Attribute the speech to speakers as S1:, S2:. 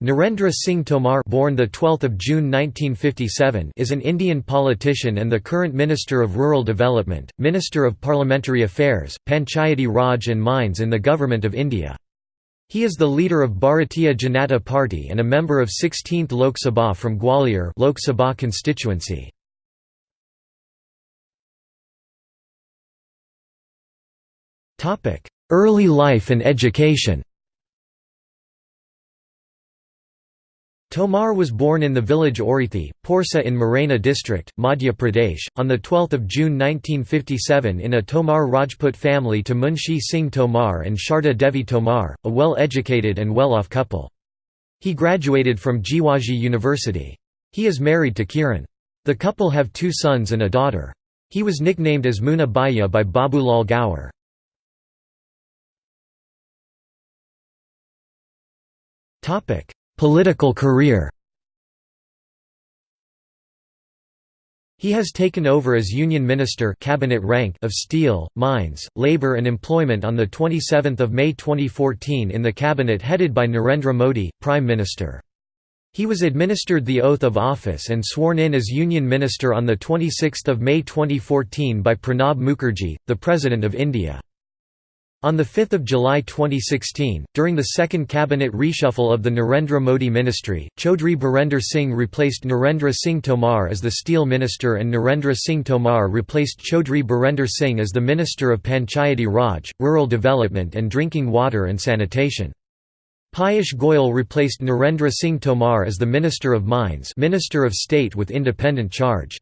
S1: Narendra Singh Tomar born the 12th of June 1957 is an Indian politician and the current Minister of Rural Development, Minister of Parliamentary Affairs, Panchayati Raj and Mines in the Government of India. He is the leader of Bharatiya Janata Party and a member of 16th Lok Sabha from Gwalior Lok Sabha constituency. Early life and education Tomar was born in the village Orithi, Porsa in Morena district, Madhya Pradesh, on 12 June 1957 in a Tomar Rajput family to Munshi Singh Tomar and Sharda Devi Tomar, a well-educated and well-off couple. He graduated from Jiwaji University. He is married to Kiran. The couple have two sons and a daughter. He was nicknamed as Muna Bhaiya by Babulal Gaur. Topic Political career He has taken over as Union Minister cabinet rank of Steel, Mines, Labour and Employment on 27 May 2014 in the cabinet headed by Narendra Modi, Prime Minister. He was administered the oath of office and sworn in as Union Minister on 26 May 2014 by Pranab Mukherjee, the President of India. On 5 July 2016, during the second cabinet reshuffle of the Narendra Modi ministry, Chaudhry Birender Singh replaced Narendra Singh Tomar as the Steel Minister and Narendra Singh Tomar replaced Chaudhry Birender Singh as the Minister of Panchayati Raj, Rural Development and Drinking Water and Sanitation. Piyush Goyal replaced Narendra Singh Tomar as the Minister of Mines Minister of State with independent charge.